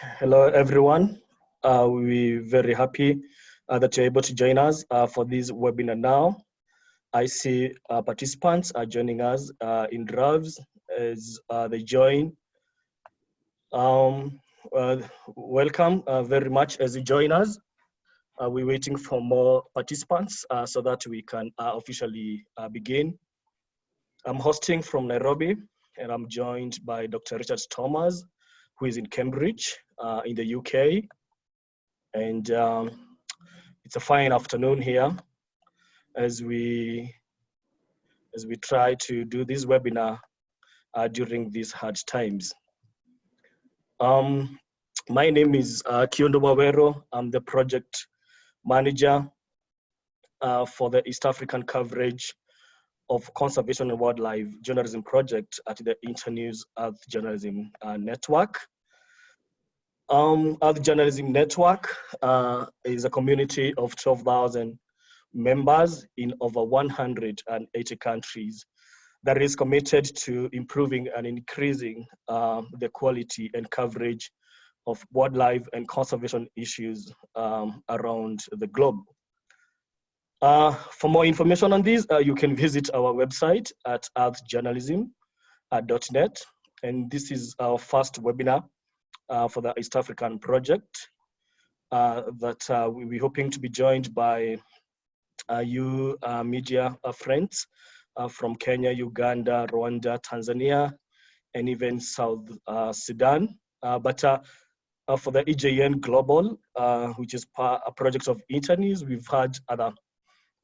Hello, everyone. Uh, we're very happy uh, that you're able to join us uh, for this webinar now. I see uh, participants are joining us uh, in droves as uh, they join. Um, welcome very much as you join us. we're waiting for more participants so that we can officially begin. I'm hosting from Nairobi and I'm joined by Dr. Richard Thomas, who is in Cambridge uh, in the UK. And um, it's a fine afternoon here as we as we try to do this webinar uh, during these hard times. Um, my name is uh, Kiundu Waweru. I'm the project manager uh, for the East African coverage of conservation and wildlife journalism project at the Internews Earth Journalism uh, Network. Um, Earth Journalism Network uh, is a community of 12,000 members in over 180 countries that is committed to improving and increasing uh, the quality and coverage of wildlife and conservation issues um, around the globe. Uh, for more information on this, uh, you can visit our website at earthjournalism.net. And this is our first webinar uh, for the East African project uh, that uh, we're hoping to be joined by uh, you media friends from Kenya, Uganda, Rwanda, Tanzania, and even South Sudan. but for the EJN Global, which is a project of Internews, we've had other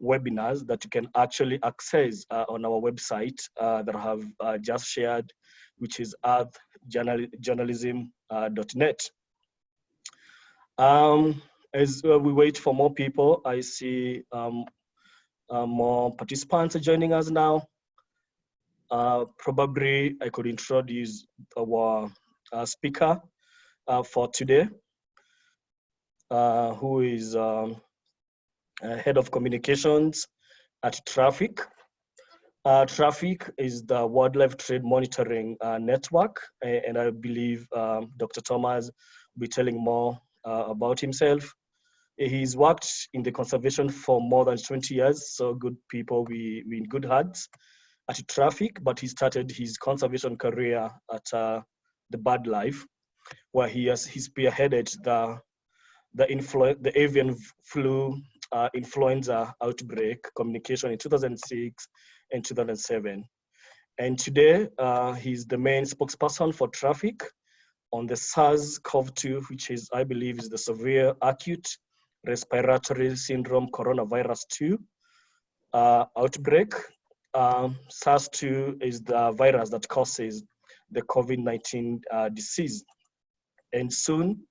webinars that you can actually access uh, on our website uh, that I have uh, just shared, which is earthjournalism.net. Um, as we wait for more people, I see um, uh, more participants are joining us now. Uh, probably I could introduce our uh, speaker for today, who is um, uh, head of communications at TRAFFIC. Uh, TRAFFIC is the wildlife trade monitoring uh, network, and I believe um, Dr. Thomas will be telling more uh, about himself. He's worked in the conservation for more than 20 years, so good people, we, we in good hands at TRAFFIC, but he started his conservation career at uh, the BirdLife, where he has he spearheaded the the influ the avian flu uh, influenza outbreak communication in 2006 and 2007. And today, uh, he's the main spokesperson for TRAFFIC on the SARS-CoV-2, which is, I believe, is the severe acute respiratory syndrome coronavirus 2 uh, outbreak. Um, SARS-2 is the virus that causes the COVID-19 uh, disease. And soon,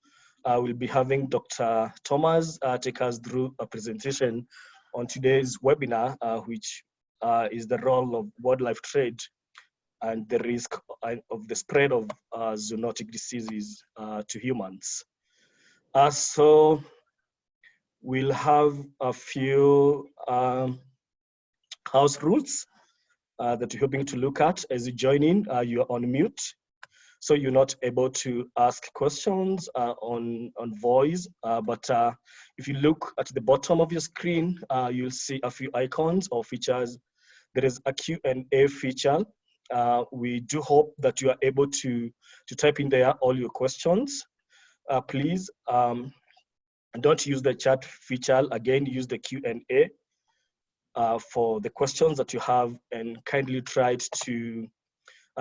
uh, we'll be having Dr. Thomas uh, take us through a presentation on today's webinar, uh, which uh, is the role of wildlife trade and the risk of the spread of uh, zoonotic diseases uh, to humans. so we'll have a few um, house rules that we're hoping to look at as you join in. you're on mute so you're not able to ask questions uh, on, on voice. Uh, but uh, if you look at the bottom of your screen, uh, you'll see a few icons or features. There is a Q&A feature. Uh, we do hope that you are able to, to type in there all your questions. Uh, please um, don't use the chat feature. Again, use the Q&A for the questions that you have and kindly try to uh,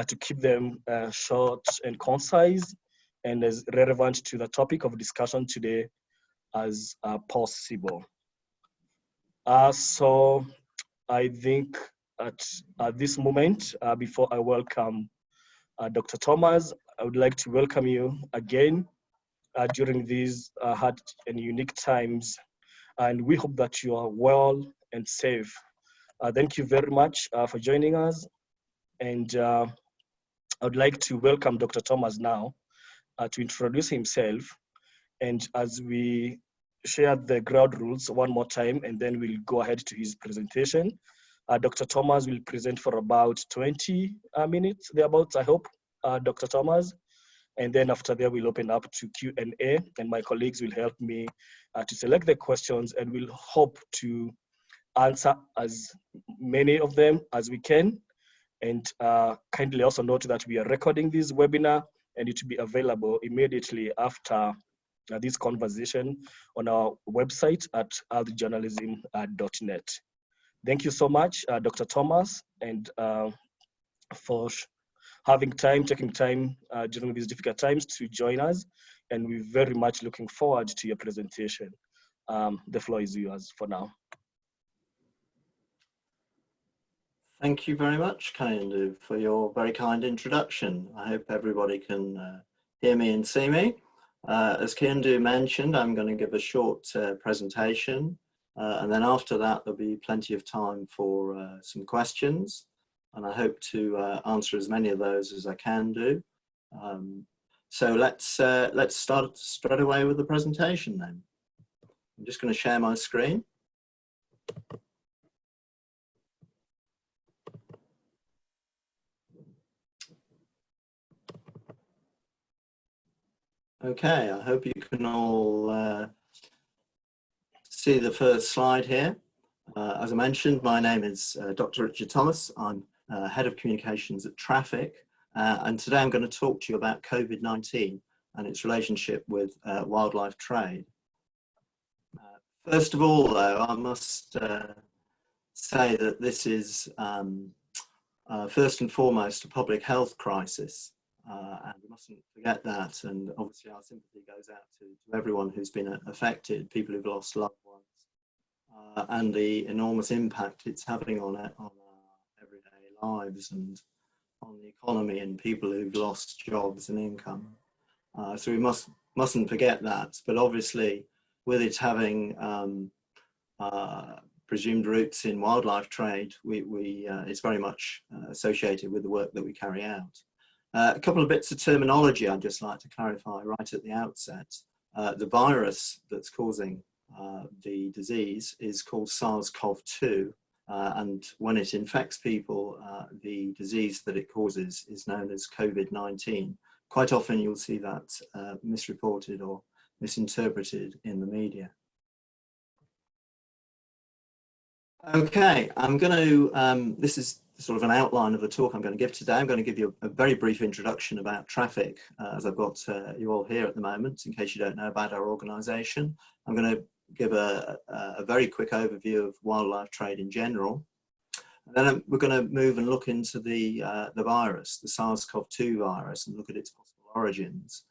to keep them uh, short and concise and as relevant to the topic of discussion today as uh, possible. Uh, so I think at, at this moment, uh, before I welcome uh, Dr. Thomas, I would like to welcome you again during these hard and unique times. And we hope that you are well and safe. thank you very much for joining us. And I would like to welcome Dr. Thomas now uh, to introduce himself. And as we share the ground rules one more time, and then we'll go ahead to his presentation. Uh, Dr. Thomas will present for about 20 uh, minutes, thereabouts, I hope, uh, Dr. Thomas. And then after that, we'll open up to Q&A and my colleagues will help me uh, to select the questions and we'll hope to answer as many of them as we can. And uh, kindly also note that we are recording this webinar and it will be available immediately after uh, this conversation on our website at earthjournalism.net. Thank you so much, uh, Dr. Thomas, and uh, for having time, taking time uh, during these difficult times to join us. And we're very much looking forward to your presentation. Um, the floor is yours for now. Thank you very much, Kaindu, for your very kind introduction. I hope everybody can uh, hear me and see me. Uh, as Kaindu mentioned, I'm going to give a short uh, presentation uh, and then after that there'll be plenty of time for uh, some questions and I hope to uh, answer as many of those as I can do. Um, so let's, let's start straight away with the presentation then. I'm just going to share my screen. Okay, I hope you can all uh, see the first slide here. Uh, as I mentioned, my name is uh, Dr. Richard Thomas. I'm uh, Head of Communications at Traffic. Uh, and today I'm going to talk to you about COVID-19 and its relationship with uh, wildlife trade. first of all, though, I must say that this is um, first and foremost a public health crisis. Uh, and we mustn't forget that. And obviously, our sympathy goes out to, to everyone who's been affected, people who've lost loved ones, uh, and the enormous impact it's having on it, on our everyday lives and on the economy and people who've lost jobs and income. Uh, so we must mustn't forget that. But obviously, with it having um, uh, presumed roots in wildlife trade, we, we uh, it's very much uh, associated with the work that we carry out. Uh, a couple of bits of terminology I'd just like to clarify right at the outset. Uh, the virus that's causing uh, the disease is called SARS-CoV-2 uh, and when it infects people, uh, the disease that it causes is known as COVID-19. Quite often you'll see that uh, misreported or misinterpreted in the media. Okay, I'm going to, um, this is sort of an outline of the talk I'm going to give today. I'm going to give you a, very brief introduction about traffic, uh, as I've got uh, you all here at the moment, in case you don't know about our organisation. I'm going to give a, a, a, very quick overview of wildlife trade in general. And then we're going to move and look into the, uh, the virus, the SARS-CoV-2 virus, and look at its possible origins.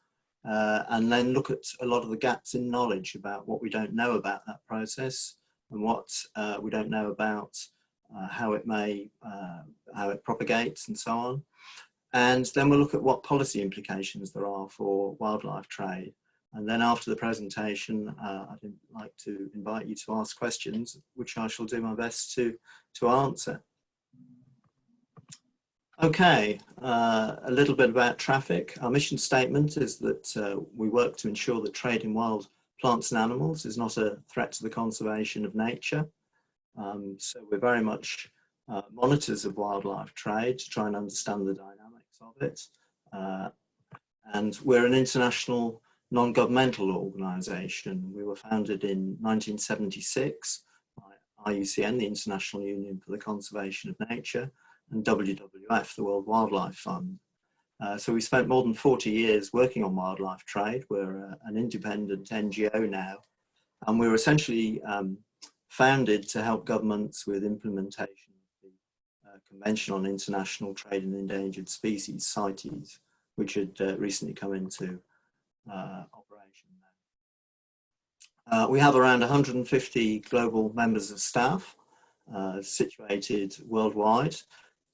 Uh, and then look at a lot of the gaps in knowledge about what we don't know about that process and what uh, we don't know about uh, how it may, uh, how it propagates and so on. And then we'll look at what policy implications there are for wildlife trade. And then after the presentation, uh, I'd like to invite you to ask questions, which I shall do my best to, to answer. Okay, uh, a little bit about traffic. Our mission statement is that uh, we work to ensure that trade in wild plants and animals is not a threat to the conservation of nature. Um, so we're very much uh, monitors of wildlife trade to try and understand the dynamics of it. Uh, and we're an international non-governmental organisation. We were founded in 1976 by IUCN, the International Union for the Conservation of Nature, and WWF, the World Wildlife Fund. Uh, so we spent more than 40 years working on wildlife trade. We're uh, an independent NGO now, and we're essentially um, founded to help governments with implementation of the uh, Convention on International Trade in Endangered Species, CITES, which had uh, recently come into uh, operation. Uh, we have around 150 global members of staff uh, situated worldwide.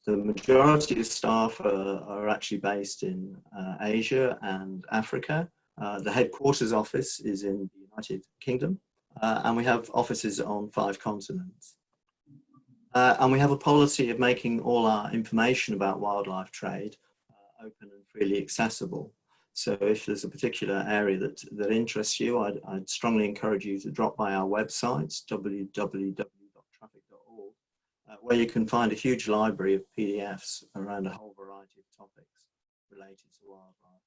The majority of staff are, are actually based in uh, Asia and Africa. the headquarters office is in the United Kingdom uh, and we have offices on five continents. Uh, and we have a policy of making all our information about wildlife trade uh, open and freely accessible. So if there's a particular area that, that interests you, I'd, I'd strongly encourage you to drop by our website, www.traffic.org, uh, where you can find a huge library of PDFs around a whole variety of topics related to wildlife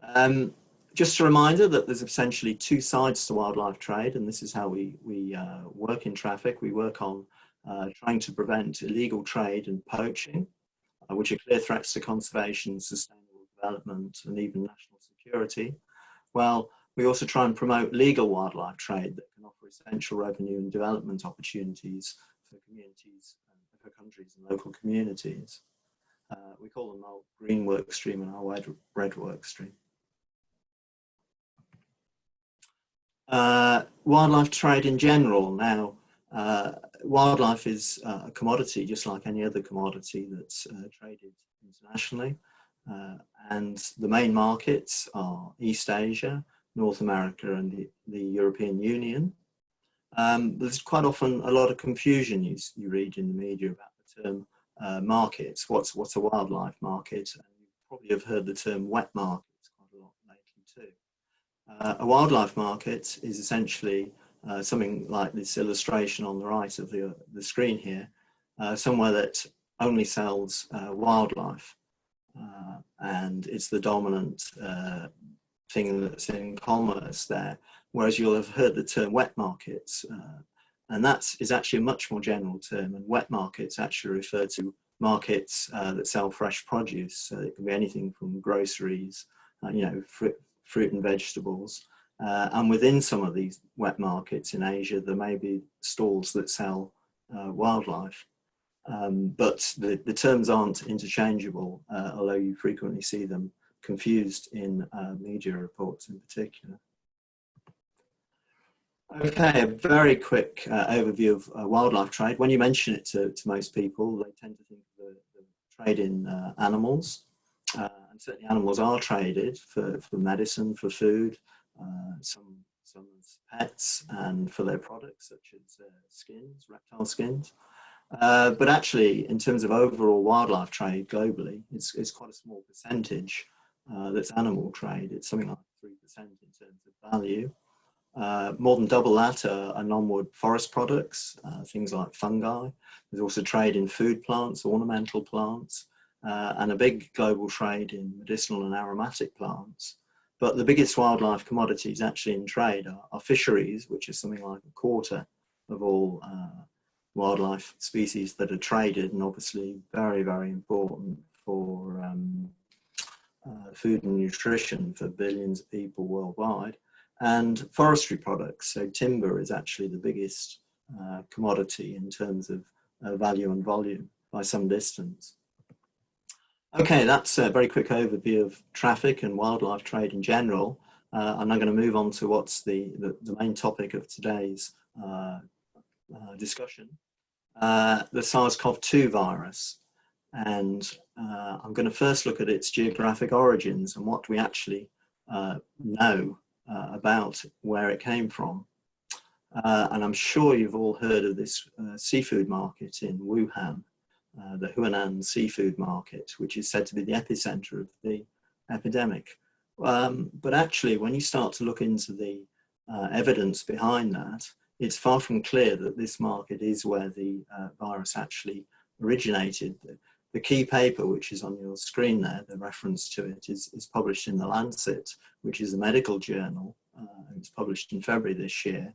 trade. Um, just a reminder that there's essentially two sides to wildlife trade, and this is how we, we uh, work in traffic. We work on uh, trying to prevent illegal trade and poaching, uh, which are clear threats to conservation, sustainable development, and even national security. Well, we also try and promote legal wildlife trade that can offer essential revenue and development opportunities for communities, for countries and local communities. Uh, we call them our green work stream and our red work stream. Uh, wildlife trade in general now, uh, wildlife is uh, a commodity just like any other commodity that's uh, traded internationally. Uh, and the main markets are East Asia, North America and the, the European Union. Um, there's quite often a lot of confusion you, you read in the media about the term uh, markets. What's, what's a wildlife market? And you probably have heard the term wet markets quite a lot lately too. Uh, a wildlife market is essentially uh, something like this illustration on the right of the, the screen here, uh, somewhere that only sells uh, wildlife. Uh, and it's the dominant uh, thing that's in commerce there, whereas you'll have heard the term wet markets, and that is actually a much more general term, and wet markets actually refer to markets that sell fresh produce, so it can be anything from groceries, you know, fruit, and vegetables. Uh, and within some of these wet markets in Asia, there may be stalls that sell uh, wildlife. Um, but the, the terms aren't interchangeable, uh, although you frequently see them confused in uh, media reports in particular. Okay, a very quick uh, overview of uh, wildlife trade. When you mention it to, to most people, they tend to think of the, the trade in animals. Certainly animals are traded for, for medicine, for food, uh, some, some as pets and for their products such as uh, skins, reptile skins. Uh, but actually, in terms of overall wildlife trade globally, it's, it's quite a small percentage uh, that's animal trade. It's something like 3% in terms of value. Uh, more than double that are, are non-wood forest products, uh, things like fungi. There's also trade in food plants, ornamental plants, uh, and a big global trade in medicinal and aromatic plants. But the biggest wildlife commodities actually in trade are, are fisheries, which is something like a quarter of all uh, wildlife species that are traded and obviously very, very important for um, uh, food and nutrition for billions of people worldwide. And forestry products, so timber is actually the biggest uh, commodity in terms of uh, value and volume by some distance. Okay, that's a very quick overview of traffic and wildlife trade in general. Uh, I'm now going to move on to what's the, the, the main topic of today's uh, uh, discussion, uh, the SARS-CoV-2 virus. And uh, I'm going to first look at its geographic origins and what we actually uh, know about where it came from. and I'm sure you've all heard of this seafood market in Wuhan, uh, the Huanan seafood market, which is said to be the epicenter of the epidemic. Um, but actually, when you start to look into the uh, evidence behind that, it's far from clear that this market is where the uh, virus actually originated. The, the, key paper, which is on your screen there, the reference to it, is, is published in The Lancet, which is a medical journal. Uh, it was published in February this year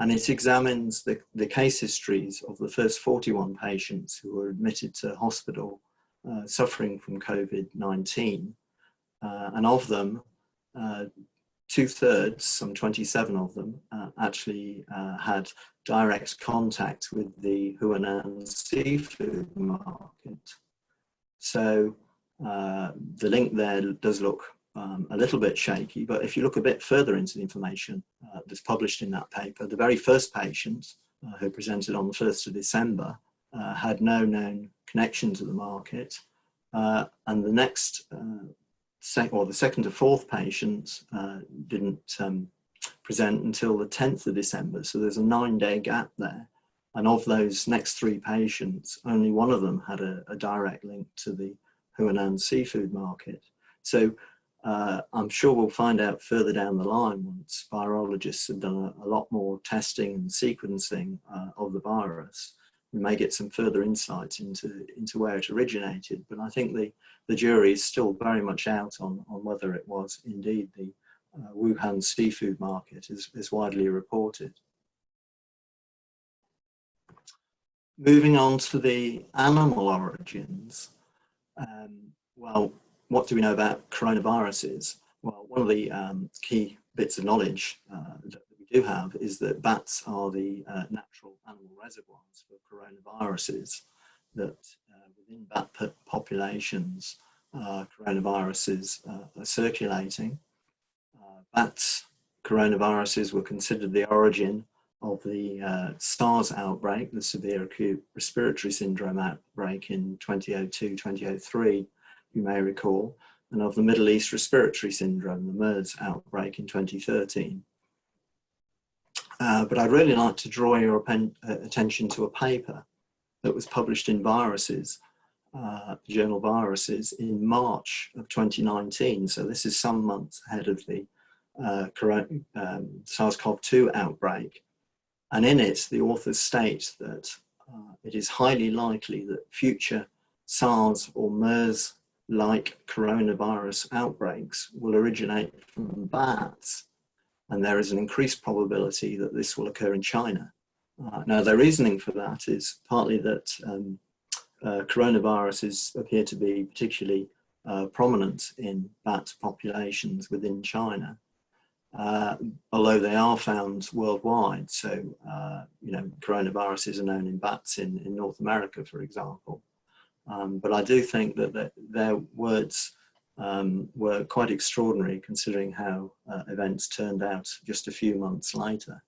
and it examines the, the case histories of the first 41 patients who were admitted to hospital uh, suffering from COVID-19. Uh, and of them, uh, two thirds, some 27 of them, uh, actually uh, had direct contact with the Huanan seafood market. So uh, the link there does look um, a little bit shaky, but if you look a bit further into the information uh, that's published in that paper, the very first patient uh, who presented on the 1st of December uh, had no known connection to the market. Uh, and the next, uh, or the second to fourth patient uh, didn't um, present until the 10th of December. So there's a nine day gap there. And of those next three patients, only one of them had a, a direct link to the Huanan seafood market. So uh, I'm sure we'll find out further down the line once virologists have done a, a lot more testing and sequencing uh, of the virus, we may get some further insights into, into where it originated. But I think the, the jury is still very much out on, on whether it was indeed the uh, Wuhan seafood market as, as widely reported. Moving on to the animal origins, um, well, what do we know about coronaviruses? Well, one of the um, key bits of knowledge uh, that we do have is that bats are the uh, natural animal reservoirs for coronaviruses, that uh, within bat populations, uh, coronaviruses uh, are circulating. Uh, bats coronaviruses were considered the origin of the SARS outbreak, the severe acute respiratory syndrome outbreak in 2002-2003, you may recall, and of the Middle East respiratory syndrome, the MERS outbreak in 2013. Uh, but I'd really like to draw your uh, attention to a paper that was published in Viruses, uh, journal Viruses, in March of 2019. So this is some months ahead of the uh, um, SARS-CoV-2 outbreak. And in it, the authors state that uh, it is highly likely that future SARS or MERS-like coronavirus outbreaks will originate from bats. And there is an increased probability that this will occur in China. Uh, now, their reasoning for that is partly that um, uh, coronaviruses appear to be particularly uh, prominent in bat populations within China uh, although they are found worldwide. So, uh, you know, coronaviruses are known in bats in, in North America, for example. Um, but I do think that the, their words um, were quite extraordinary considering how uh, events turned out just a few months later.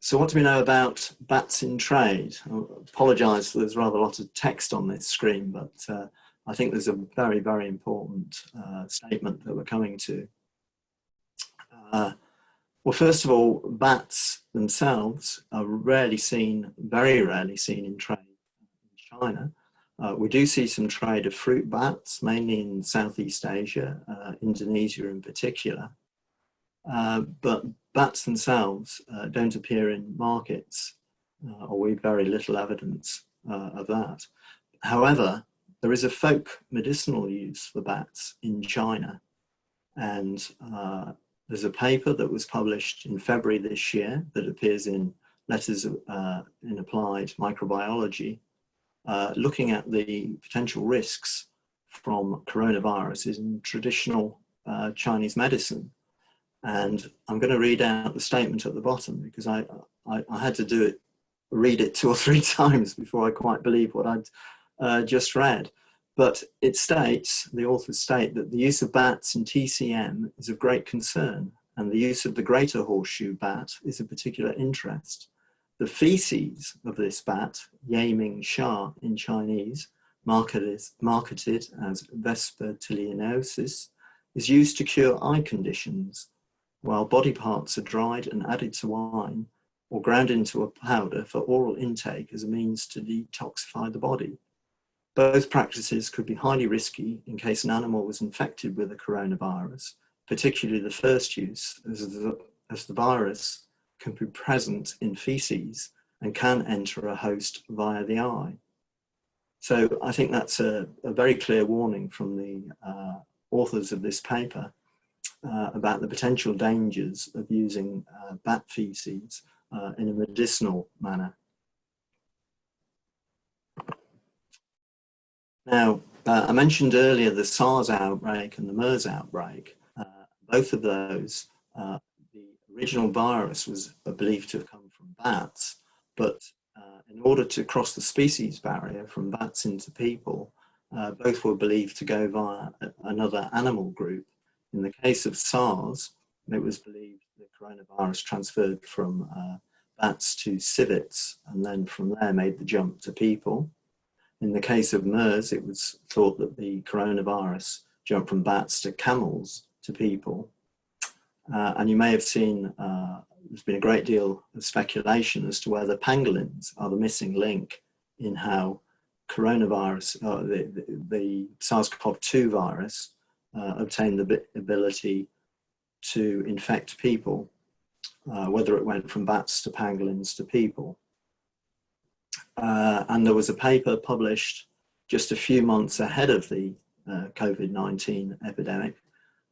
So what do we know about bats in trade? I apologise there's rather a lot of text on this screen, but uh, I think there's a very, very important uh, statement that we're coming to. Uh, well, first of all, bats themselves are rarely seen, very rarely seen in trade China. Uh, we do see some trade of fruit bats, mainly in Southeast Asia, uh, Indonesia in particular. Uh, but bats themselves uh, don't appear in markets, uh, or we have very little evidence of that. However, there is a folk medicinal use for bats in China, and there's a paper that was published in February this year that appears in Letters uh, in Applied Microbiology, uh, looking at the potential risks from coronaviruses in traditional uh, Chinese medicine. And I'm going to read out the statement at the bottom because I, I, I, had to do it, read it two or three times before I quite believe what I'd uh, just read. But it states, the authors state that the use of bats in TCM is of great concern and the use of the greater horseshoe bat is of particular interest. The feces of this bat, Ye Ming Sha in Chinese, marketed, marketed as vespertilionosis, is used to cure eye conditions, while body parts are dried and added to wine or ground into a powder for oral intake as a means to detoxify the body. Both practices could be highly risky in case an animal was infected with a coronavirus, particularly the first use, as the, as the virus can be present in feces and can enter a host via the eye. So I think that's a, a very clear warning from the uh, authors of this paper uh, about the potential dangers of using uh, bat feces uh, in a medicinal manner. Now, uh, I mentioned earlier the SARS outbreak and the MERS outbreak. Uh, both of those, original virus was believed to have come from bats, but uh, in order to cross the species barrier from bats into people, uh, both were believed to go via another animal group. In the case of SARS, it was believed the coronavirus transferred from uh, bats to civets and then from there made the jump to people. In the case of MERS, it was thought that the coronavirus jumped from bats to camels to people. Uh, and you may have seen, uh, there's been a great deal of speculation as to whether pangolins are the missing link in how coronavirus, uh, the, the, the SARS-CoV-2 virus uh, obtained the ability to infect people, uh, whether it went from bats to pangolins to people. Uh, and there was a paper published just a few months ahead of the uh, COVID-19 epidemic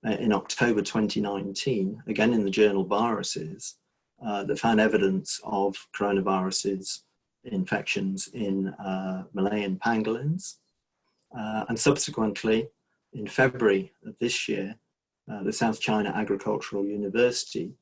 in October 2019, again in the journal Viruses, uh, that found evidence of coronaviruses infections in uh, Malayan pangolins. Uh, and subsequently, in February of this year, uh, the South China Agricultural University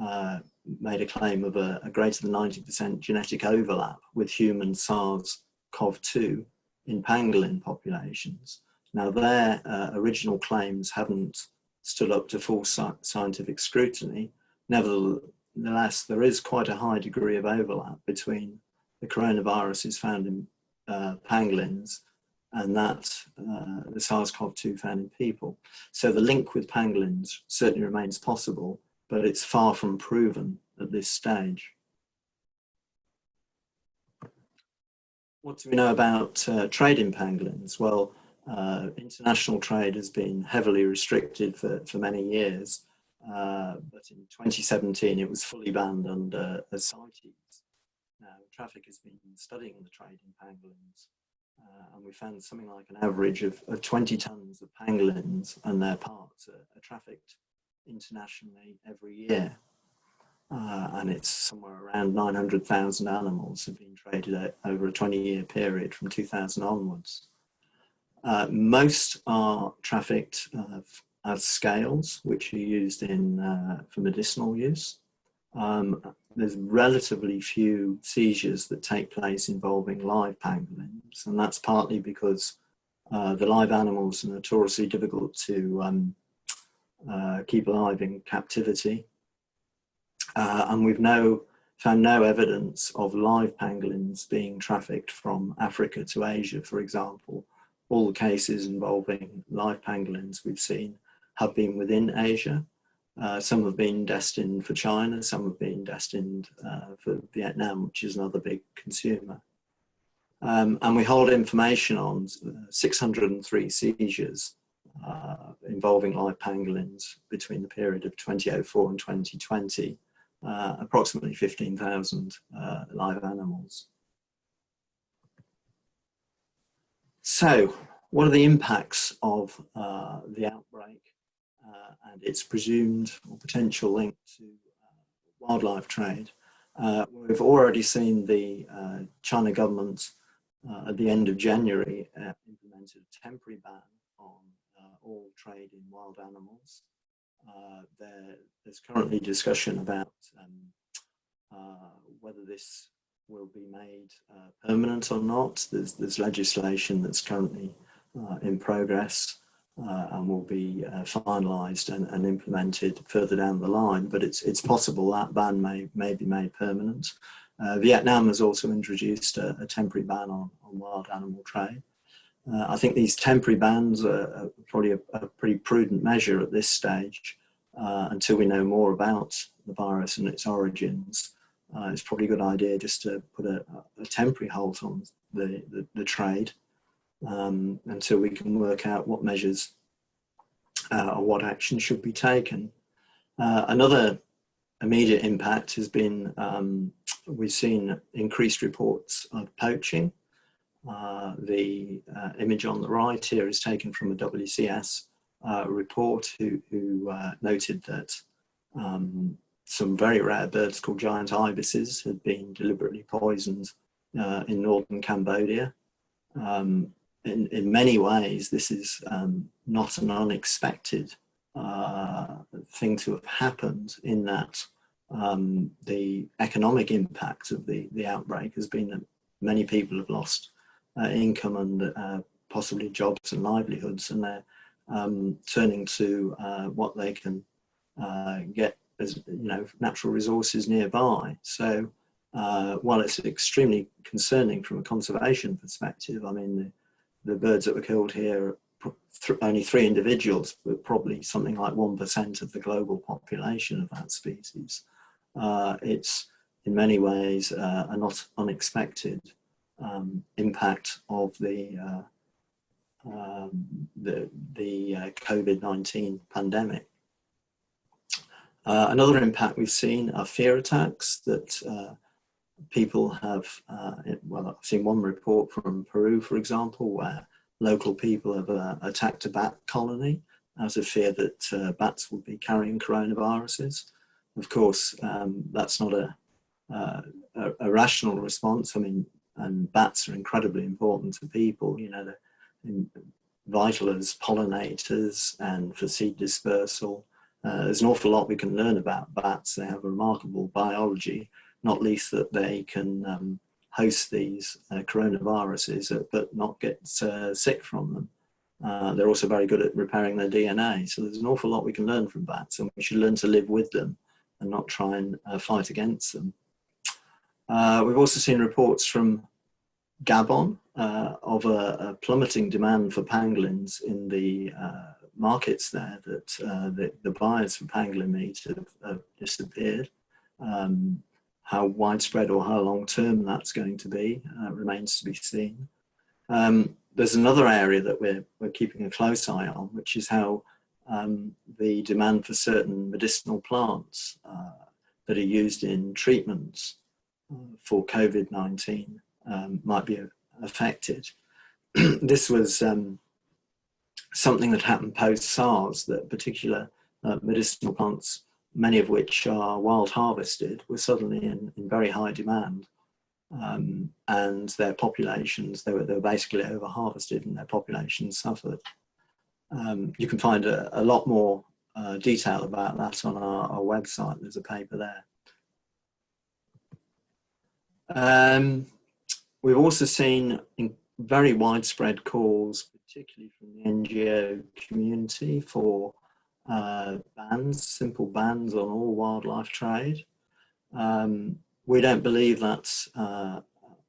uh, made a claim of a, a greater than 90% genetic overlap with human SARS-CoV-2 in pangolin populations. Now their uh, original claims haven't stood up to full scientific scrutiny. Nevertheless, there is quite a high degree of overlap between the coronaviruses found in uh, pangolins and that uh, the SARS-CoV-2 found in people. So the link with pangolins certainly remains possible, but it's far from proven at this stage. What do we know about uh, trade in pangolins? Well, uh, international trade has been heavily restricted for, for many years, uh, but in 2017 it was fully banned under CITES. Now, traffic has been studying the trade in pangolins uh, and we found something like an average of, of 20 tons of pangolins and their parts are, are trafficked internationally every year. Uh, and it's somewhere around 900,000 animals have been traded over a 20 year period from 2000 onwards. Uh, most are trafficked uh, as scales, which are used in uh, for medicinal use. Um, there's relatively few seizures that take place involving live pangolins, and that's partly because uh, the live animals are notoriously difficult to um, uh, keep alive in captivity. Uh, and we've no, found no evidence of live pangolins being trafficked from Africa to Asia, for example. All the cases involving live pangolins we've seen have been within Asia. Uh, some have been destined for China, some have been destined uh, for Vietnam, which is another big consumer. Um, and we hold information on uh, 603 seizures uh, involving live pangolins between the period of 2004 and 2020, uh, approximately 15,000 uh, live animals. So, what are the impacts of the outbreak uh, and its presumed or potential link to uh, wildlife trade. Uh, we've already seen the China government at the end of January implemented a temporary ban on all trade in wild animals. There, there's currently discussion about um, whether this will be made uh, permanent or not. There's, there's legislation that's currently uh, in progress uh, and will be uh, finalised and, and, implemented further down the line. But it's it's possible that ban may may be made permanent. Uh, Vietnam has also introduced a, a temporary ban on, on, wild animal trade. I think these temporary bans are, probably a, a, pretty prudent measure at this stage until we know more about the virus and its origins. Uh, it's probably a good idea just to put a, a temporary halt on the, the, the trade um, until we can work out what measures uh, or what action should be taken. Uh, another immediate impact has been um, we've seen increased reports of poaching. Uh, the uh, image on the right here is taken from a WCS uh, report who, who noted that um, some very rare birds called giant ibises had been deliberately poisoned in northern Cambodia. Um, in, in many ways, this is um, not an unexpected uh, thing to have happened in that um, the economic impact of the, the outbreak has been that many people have lost uh, income and uh, possibly jobs and livelihoods and they're um, turning to uh, what they can uh, get as you know natural resources nearby. So uh, while it's extremely concerning from a conservation perspective, I mean the birds that were killed here, th only three individuals, but probably something like 1% of the global population of that species. Uh, it's in many ways uh, a not unexpected um, impact of the uh, um, the, the uh, COVID-19 pandemic. Uh, another impact we've seen are fear attacks that uh, people have, uh, well, I've seen one report from Peru, for example, where local people have uh, attacked a bat colony out of fear that uh, bats would be carrying coronaviruses. Of course, um, that's not a, uh, a, a, rational response. I mean, and bats are incredibly important to people, you know, they're vital as pollinators and for seed dispersal. Uh, there's an awful lot we can learn about bats. They have a remarkable biology, not least that they can um, host these uh, coronaviruses, uh, but not get uh, sick from them. Uh, they're also very good at repairing their DNA. So there's an awful lot we can learn from bats and we should learn to live with them and not try and uh, fight against them. we've also seen reports from Gabon of a, a, plummeting demand for pangolins in the markets there that uh, the, the, buyers for pangolin meat have, have disappeared. Um, how widespread or how long term that's going to be uh, remains to be seen. Um, there's another area that we're, we're keeping a close eye on, which is how um, the demand for certain medicinal plants uh, that are used in treatments uh, for COVID-19 um, might be affected. this was um, something that happened post-SARS, that particular uh, medicinal plants, many of which are wild harvested, were suddenly in, in very high demand. Um, and their populations, they were, they were basically over harvested and their populations suffered. Um, you can find a, a lot more uh, detail about that on our, our, website. There's a paper there. Um, we've also seen very widespread calls particularly from the NGO community, for uh, bans, simple bans on all wildlife trade. Um, we don't believe that's uh, a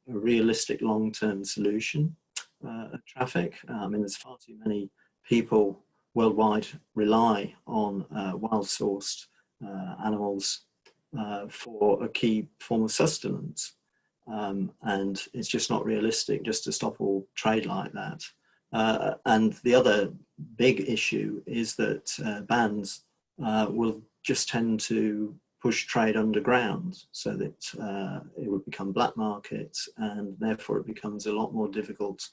realistic long-term solution uh, traffic. I mean, there's far too many people worldwide rely on uh, wild-sourced uh, animals uh, for a key form of sustenance. Um, and it's just not realistic just to stop all trade like that. Uh, and the other big issue is that uh, bans uh, will just tend to push trade underground so that uh, it would become black markets and therefore it becomes a lot more difficult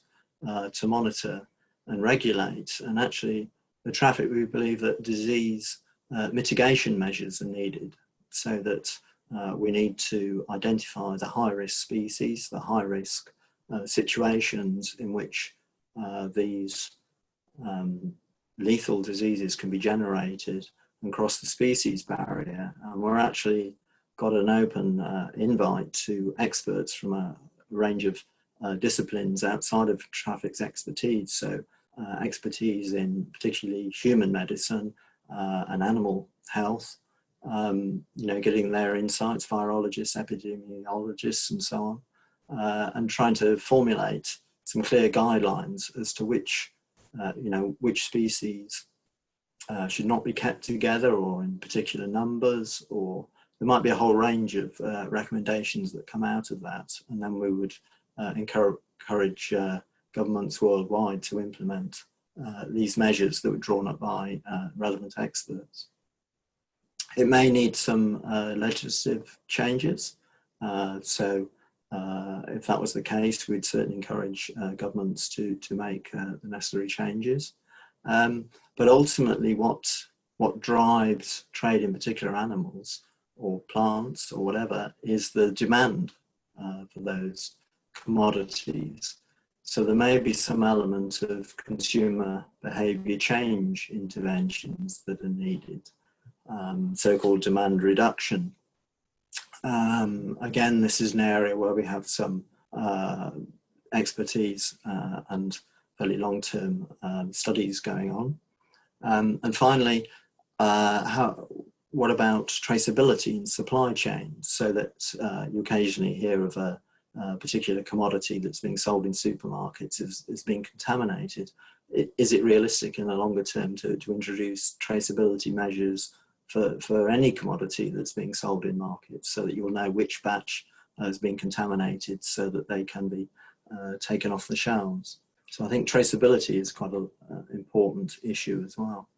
uh, to monitor and regulate. And actually the traffic, we believe that disease uh, mitigation measures are needed so that we need to identify the high risk species, the high risk situations in which uh, these um, lethal diseases can be generated and cross the species barrier. And we're actually got an open uh, invite to experts from a range of uh, disciplines outside of traffic's expertise. So uh, expertise in particularly human medicine uh, and animal health, um, you know, getting their insights, virologists, epidemiologists and so on, and trying to formulate some clear guidelines as to which, uh, you know, which species uh, should not be kept together or in particular numbers, or there might be a whole range of uh, recommendations that come out of that. And then we would uh, encourage, encourage uh, governments worldwide to implement uh, these measures that were drawn up by relevant experts. It may need some legislative changes. so uh, if that was the case, we'd certainly encourage uh, governments to, to make uh, the necessary changes. Um, but ultimately what, what drives trade in particular animals or plants or whatever is the demand uh, for those commodities. So there may be some element of consumer behaviour change interventions that are needed, um, so-called demand reduction um, again, this is an area where we have some uh, expertise uh, and fairly long-term um, studies going on. Um, and finally, uh, how, what about traceability in supply chains so that uh, you occasionally hear of a, a, particular commodity that's being sold in supermarkets is, is being contaminated. Is it realistic in the longer term to, to introduce traceability measures for, for any commodity that's being sold in markets so that you'll know which batch has been contaminated so that they can be uh, taken off the shelves. So I think traceability is quite an uh, important issue as well.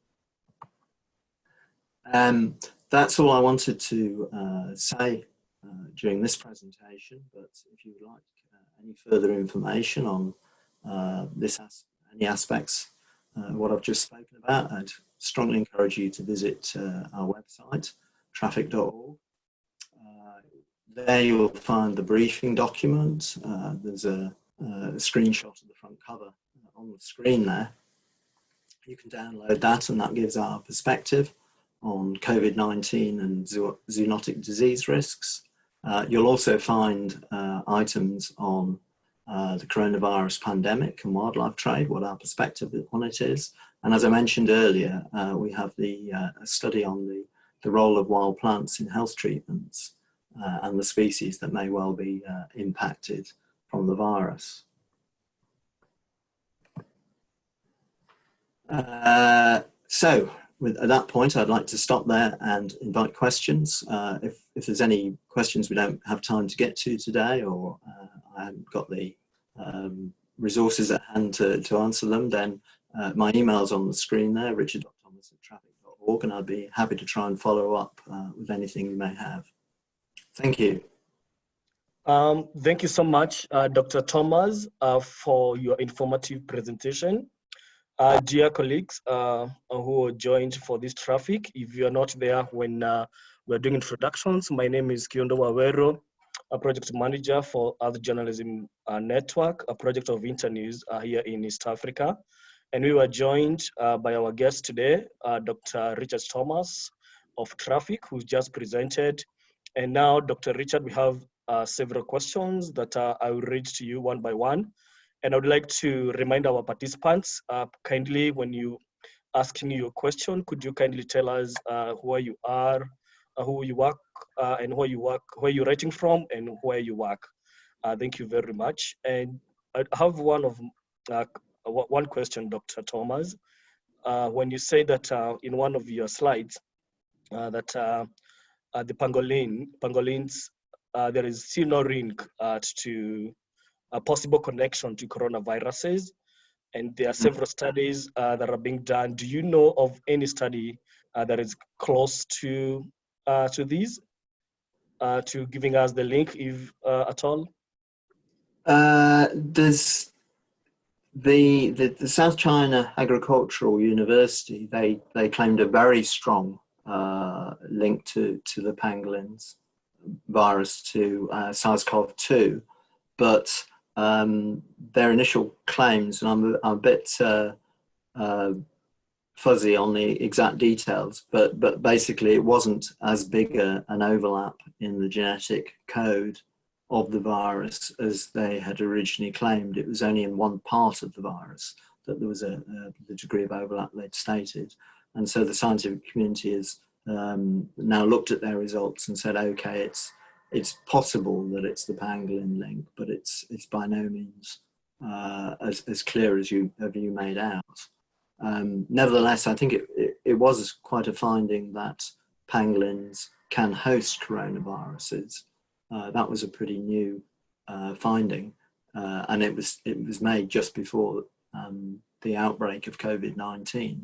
Um, that's all I wanted to uh, say uh, during this presentation, but if you would like uh, any further information on uh, this as any aspects uh, what I've just spoken about, I'd strongly encourage you to visit uh, our website, traffic.org. Uh, there you'll find the briefing document. there's a, a, screenshot of the front cover on the screen there. You can download that and that gives our perspective on COVID-19 and zoonotic disease risks. Uh, you'll also find uh, items on uh, the coronavirus pandemic and wildlife trade, what our perspective on it is. And as I mentioned earlier, uh, we have the uh, study on the, the role of wild plants in health treatments uh, and the species that may well be impacted from the virus. so with, at that point, I'd like to stop there and invite questions. Uh, if, if there's any questions we don't have time to get to today or uh, I haven't got the um, resources at hand to, to answer them, then uh, my email's on the screen there, richard.thomas at and I'd be happy to try and follow up uh, with anything you may have. Thank you. Um, thank you so much, uh, Dr. Thomas, uh, for your informative presentation. Uh, dear colleagues uh, who joined for this traffic, if you are not there when uh, we're doing introductions, my name is Kiundu Waweru, a project manager for Earth Journalism uh, Network, a project of Internews uh, here in East Africa. And we were joined uh, by our guest today, Dr. Richard Thomas of Traffic, who just presented. And now, Dr. Richard, we have several questions that I will read to you one by one. And I would like to remind our participants, uh, kindly when you asking your question, could you kindly tell us uh, where you are, uh, who you work, uh, and where you work, where you're writing from, and where you work. Uh, thank you very much. And I have one of one question, Dr. Thomas. when you say that in one of your slides that the pangolin, pangolins, there is still no link to a possible connection to coronaviruses. And there are mm. several studies uh, that are being done. Do you know of any study uh, that is close to uh, to these, uh, to giving us the link, if uh, at all? Uh, there's the, the, the South China Agricultural University. They they claimed a very strong link to to the pangolins virus to SARS-CoV-2, but um, their initial claims, and I'm, I'm a bit uh, uh, fuzzy on the exact details, but, but basically it wasn't as big a, an overlap in the genetic code of the virus as they had originally claimed. It was only in one part of the virus that there was a, a the degree of overlap they'd stated. And so the scientific community has um, now looked at their results and said, okay, it's it's possible that it's the pangolin link, but it's it's by no means uh, as, as clear as you have you made out. Um, nevertheless, I think it, it, it, was quite a finding that pangolins can host coronaviruses. Uh, that was a pretty new uh, finding, uh, and it was it was made just before um, the outbreak of COVID-19.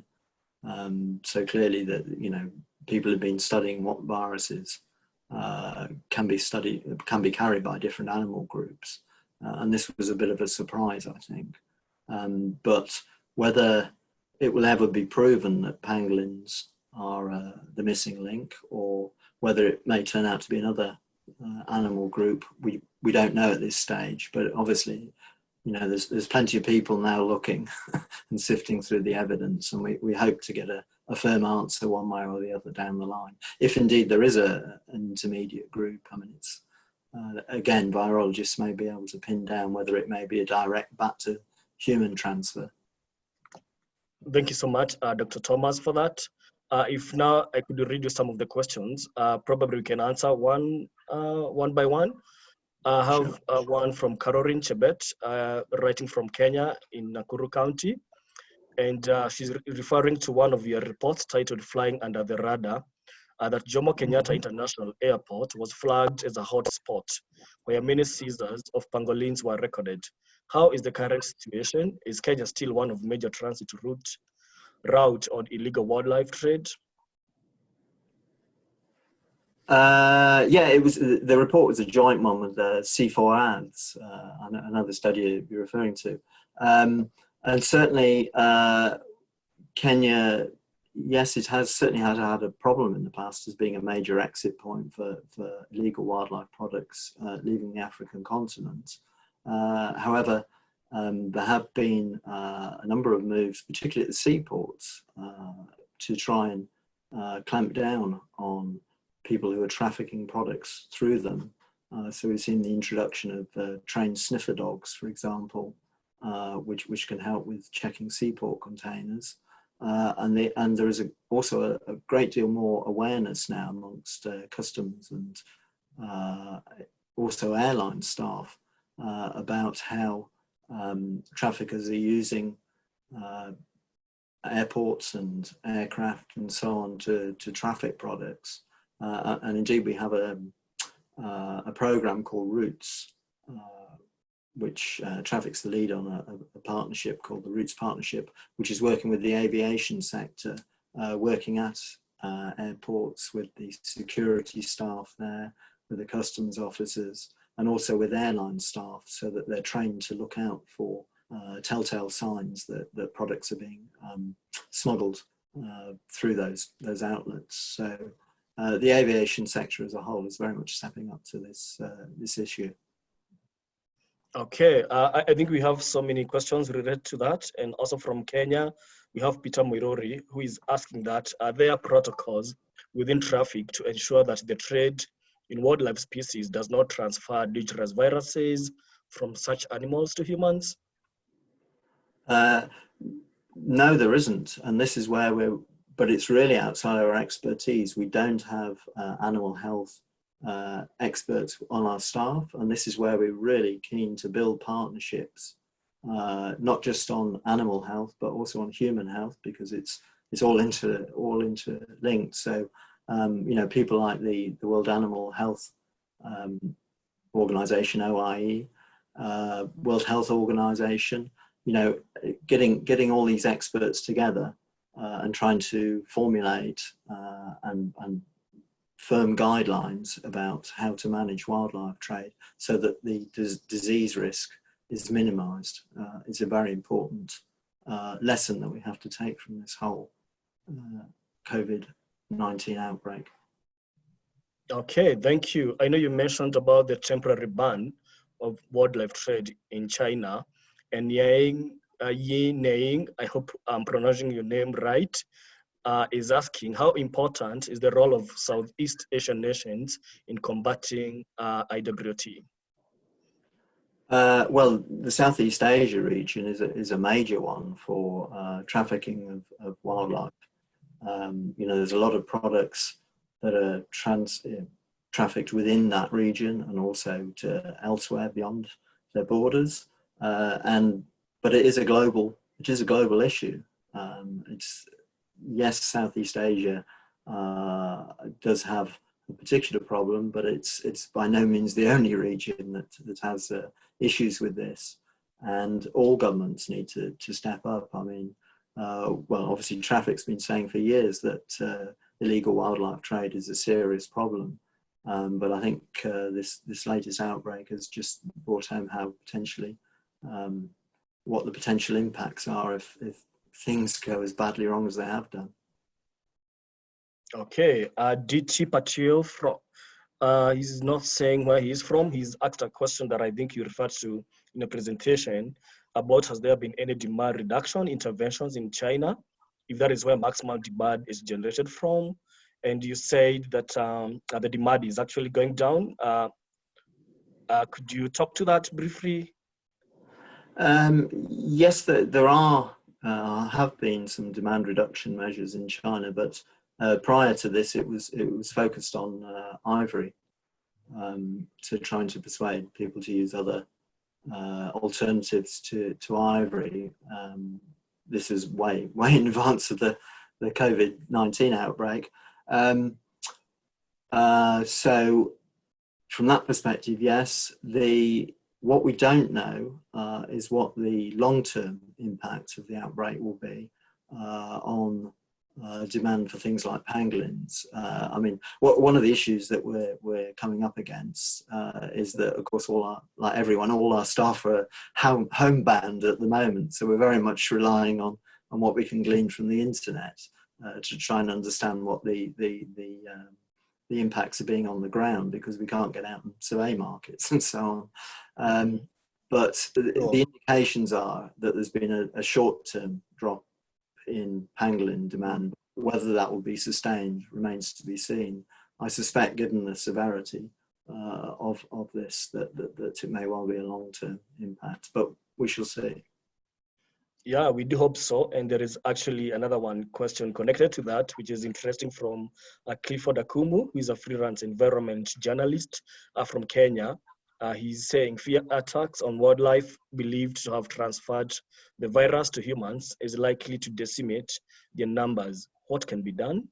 Um, so clearly that you know people have been studying what viruses uh, can be studied, can be carried by different animal groups. Uh, and this was a bit of a surprise, I think. Um, but whether it will ever be proven that pangolins are uh, the missing link or whether it may turn out to be another uh, animal group, we, we don't know at this stage. But obviously, you know, there's, there's plenty of people now looking and sifting through the evidence and we, we hope to get a, a firm answer one way or the other down the line. If indeed there is a, an intermediate group, I mean, it's, uh, again, virologists may be able to pin down whether it may be a direct back to human transfer. Thank you so much, uh, Dr. Thomas, for that. Uh, if now I could read you some of the questions, uh, probably we can answer one uh, one by one. I have sure. Uh, one from Caroline Chebet, writing from Kenya in Nakuru County and uh, she's re referring to one of your reports titled Flying Under the Radar, uh, that Jomo Kenyatta mm-hmm. International Airport was flagged as a hot spot where many seizures of pangolins were recorded. How is the current situation? Is Kenya still one of major transit route, route on illegal wildlife trade? Uh, yeah, it was the report was a joint one with the C4Ads, uh, another study you're referring to, um, and certainly uh, Kenya. Yes, it has certainly had had a problem in the past as being a major exit point for, for illegal wildlife products uh, leaving the African continent. Uh, however, um, there have been uh, a number of moves, particularly at the seaports, to try and clamp down on people who are trafficking products through them. Uh, so we've seen the introduction of uh, trained sniffer dogs, for example, uh, which, which can help with checking seaport containers. Uh, and, the, and there is a, also a, a, great deal more awareness now amongst uh, customs and uh, also airline staff about how um, traffickers are using airports and aircraft and so on to, to traffic products. Uh, and indeed, we have a, uh, a program called Routes, uh, which uh, traffics the lead on a, a, partnership called the Routes Partnership, which is working with the aviation sector, uh, working at uh, airports with the security staff there, with the customs officers, and also with airline staff so that they're trained to look out for telltale signs that, that products are being um, smuggled through those, those outlets. So uh, the aviation sector as a whole is very much stepping up to this uh, this issue. Okay, uh, I think we have so many questions related to that, and also from Kenya, we have Peter Muiruri who is asking that are there protocols within traffic to ensure that the trade in wildlife species does not transfer dangerous viruses from such animals to humans? Uh, no, there isn't, and this is where we're but it's really outside our expertise. We don't have uh, animal health uh, experts on our staff, and this is where we're really keen to build partnerships, uh, not just on animal health, but also on human health, because it's it's all inter all interlinked. So, um, you know, people like the the World Animal Health um, Organization (OIE), uh, World Health Organization, you know, getting getting all these experts together uh, and trying to formulate uh, and, and firm guidelines about how to manage wildlife trade so that the disease risk is minimized. Uh, it's a very important uh, lesson that we have to take from this whole uh, COVID-19 outbreak. Okay, thank you. I know you mentioned about the temporary ban of wildlife trade in China and Yang uh, Yi I hope I'm pronouncing your name right, uh, is asking how important is the role of Southeast Asian nations in combating uh, IWT? Uh, well, the Southeast Asia region is a, is a major one for uh, trafficking of, of wildlife. Um, you know, there's a lot of products that are trans, uh, trafficked within that region and also to elsewhere beyond their borders. Uh, and but it is a global it is a global issue. Um, it's yes, Southeast Asia uh, does have a particular problem, but it's it's by no means the only region that that has uh, issues with this, and all governments need to to step up. I mean, uh, well, obviously, traffic's been saying for years that uh, illegal wildlife trade is a serious problem. Um, but I think uh, this this latest outbreak has just brought home how potentially um, what the potential impacts are if, if things go as badly wrong as they have done. Okay, uh, DT Patil from, uh, he's not saying where he's from. He's asked a question that I think you referred to in the presentation about has there been any demand reduction interventions in China, if that is where maximum demand is generated from. And you said that um, the demand is actually going down. Uh, uh, could you talk to that briefly? Um, yes, there, there are, uh, have been some demand reduction measures in China, but uh, prior to this, it was it was focused on uh, ivory, um, to trying to persuade people to use other uh, alternatives to to ivory. Um, this is way way in advance of the the COVID nineteen outbreak. Um, uh, so, from that perspective, yes, the what we don't know uh, is what the long-term impact of the outbreak will be uh, on uh, demand for things like pangolins. Uh, I mean, what, one of the issues that we're, we're coming up against uh, is that, of course, all our, like everyone, all our staff are home, homebound at the moment. So we're very much relying on, on what we can glean from the internet uh, to try and understand what the, the, the, um, the impacts of being on the ground because we can't get out and survey markets and so on. Um, but the, the, indications are that there's been a, a short-term drop in pangolin demand. Whether that will be sustained remains to be seen. I suspect, given the severity uh, of, of this, that, that, that it may well be a long-term impact, but we shall see. Yeah, we do hope so. And there is actually another one question connected to that, which is interesting from uh, Clifford Akumu, who is a freelance environment journalist uh, from Kenya. Uh, he's saying fear attacks on wildlife believed to have transferred the virus to humans is likely to decimate their numbers. What can be done?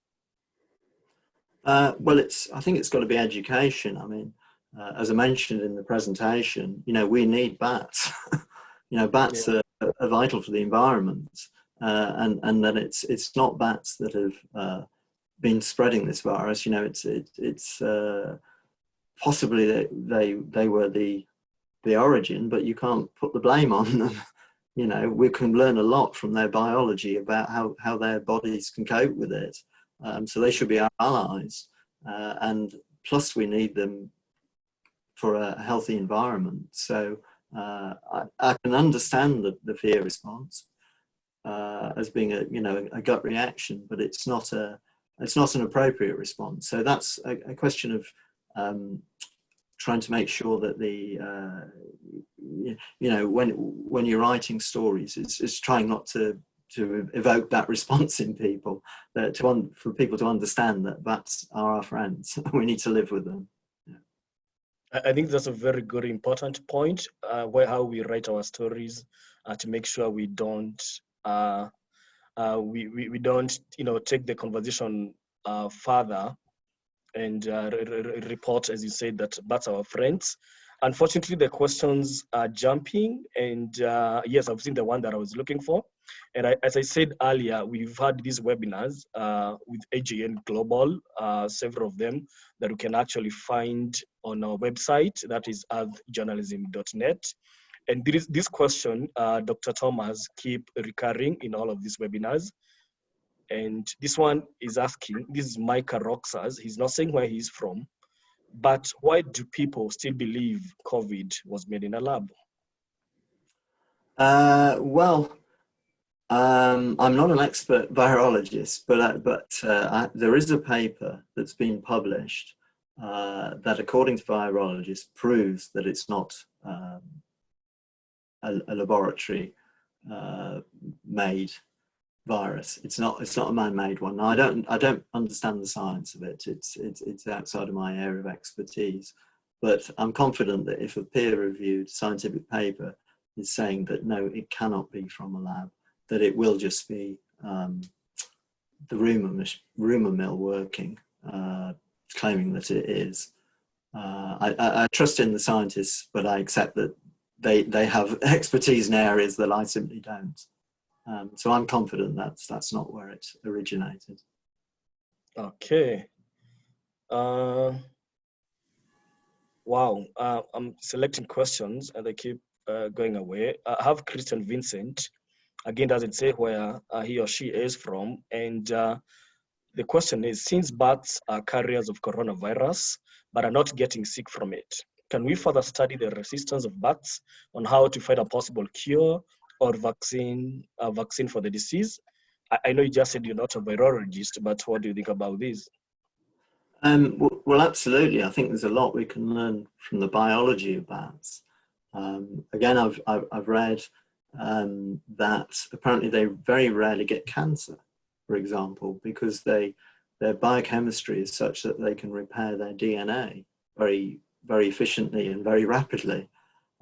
Uh, well, it's. I think it's got to be education. I mean, uh, as I mentioned in the presentation, you know, we need bats. you know, bats yeah. are, are, vital for the environment, uh, and and that it's it's not bats that have uh, been spreading this virus. You know, it's it, it's uh, possibly they, they, they were the, the origin, but you can't put the blame on them. you know, we can learn a lot from their biology about how, how their bodies can cope with it. Um, so they should be our allies. Uh, and plus we need them for a healthy environment. So uh, I, I, can understand the, the fear response uh, as being a, you know, a gut reaction, but it's not a, it's not an appropriate response. So that's a, a question of um, trying to make sure that the uh, you know when when you're writing stories it's, it's trying not to to evoke that response in people that to for people to understand that are our friends we need to live with them I think that's a very good important point uh, where how we write our stories uh, to make sure we don't uh, uh we, we, we don't you know take the conversation uh, further and uh, report, as you said, that that's our friends. Unfortunately, the questions are jumping, and yes, I've seen the one that I was looking for. And I, as I said earlier, we've had these webinars uh, with EJN Global, uh, several of them that you can actually find on our website, that is earthjournalism.net. And this, this question, uh, Dr. Thomas, keep recurring in all of these webinars. And this one is asking, this is Micah Roxas, he's not saying where he's from, but why do people still believe COVID was made in a lab? Uh, well, um, I'm not an expert virologist, but, uh, but uh, I, there is a paper that's been published uh, that according to virologists proves that it's not um, a, a, laboratory uh, made virus. It's not it's not a man-made one. I don't I don't understand the science of it. It's it's it's outside of my area of expertise. But I'm confident that if a peer-reviewed scientific paper is saying that no, it cannot be from a lab, that it will just be um, the rumor rumor mill working, uh, claiming that it is. Uh, I, I, I trust in the scientists, but I accept that they they have expertise in areas that I simply don't. Um, so I'm confident that's that's not where it originated. Okay. Uh, wow. Uh, I'm selecting questions and they keep uh, going away. I have Christian Vincent. Again, doesn't say where uh, he or she is from. And uh, the question is, since bats are carriers of coronavirus, but are not getting sick from it, can we further study the resistance of bats on how to find a possible cure or vaccine vaccine for the disease? I, I, know you just said you're not a virologist, but what do you think about this? Um, well, well, absolutely. I think there's a lot we can learn from the biology of bats. Um, again, I've, I've, I've read um, that apparently they very rarely get cancer, for example, because they their biochemistry is such that they can repair their DNA very, very efficiently and very rapidly.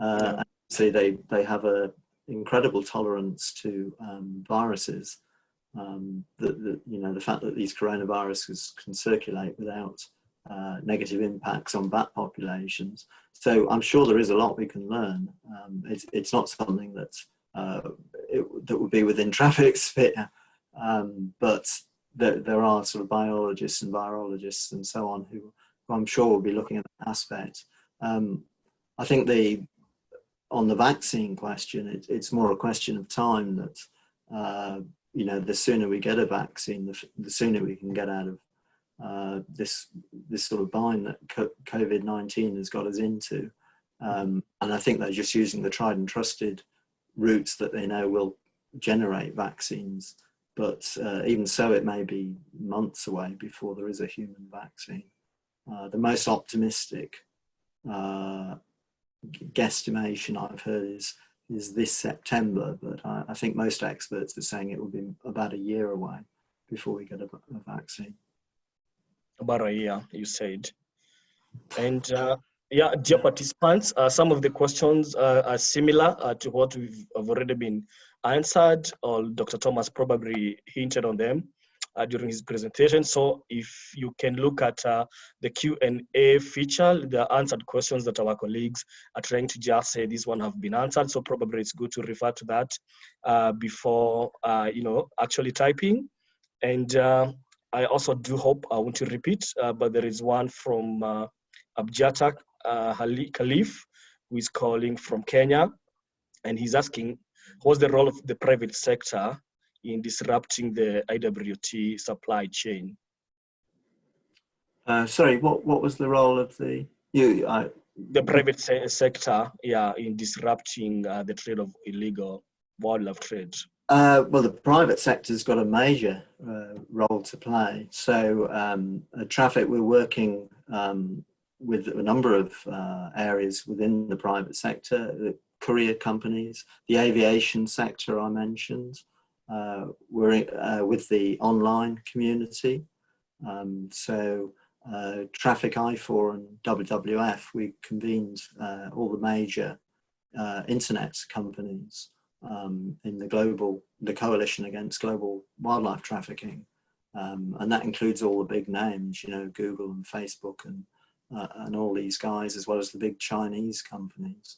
Uh, yeah. So they, they have a, incredible tolerance to um, viruses. Um, the, the, you know, the fact that these coronaviruses can circulate without uh, negative impacts on bat populations. So I'm sure there is a lot we can learn. Um, it's, it's not something that, uh, it, that would be within traffic sphere, um, but there, there are sort of biologists and virologists and so on who, who I'm sure will be looking at that aspect. Um, I think the on the vaccine question, it, it's more a question of time that uh, you know the sooner we get a vaccine, the, the sooner we can get out of uh, this this sort of bind that COVID nineteen has got us into. Um, and I think they're just using the tried and trusted routes that they know will generate vaccines. But uh, even so, it may be months away before there is a human vaccine. Uh, the most optimistic uh, guesstimation I've heard is is this September, but I, I, think most experts are saying it will be about a year away before we get a, a vaccine. About a year, you said. And uh, yeah, dear participants, uh, some of the questions uh, are similar uh, to what we've already been answered, or Dr. Thomas probably hinted on them uh, during his presentation. So if you can look at uh, the Q&A feature, the answered questions that our colleagues are trying to just say this one have been answered. So probably it's good to refer to that uh, before, you know, actually typing. And I also do hope, I want to repeat, but there is one from uh, Khalif, who is calling from Kenya. And he's asking, what's the role of the private sector in disrupting the IWT supply chain? Uh, sorry, what, what was the role of the you? I, the private se sector, yeah, in disrupting uh, the trade of illegal wildlife trade. Uh, well, the private sector's got a major uh, role to play. So, um, TRAFFIC, we're working um, with a number of uh, areas within the private sector, the courier companies, the aviation sector I mentioned, uh, we're uh, with the online community. Um, so uh, TRAFFIC IFAW and WWF, we convened uh, all the major uh, internet companies um, in the global, the coalition against global wildlife trafficking. Um, and that includes all the big names, you know, Google and Facebook and, uh, and all these guys, as well as the big Chinese companies.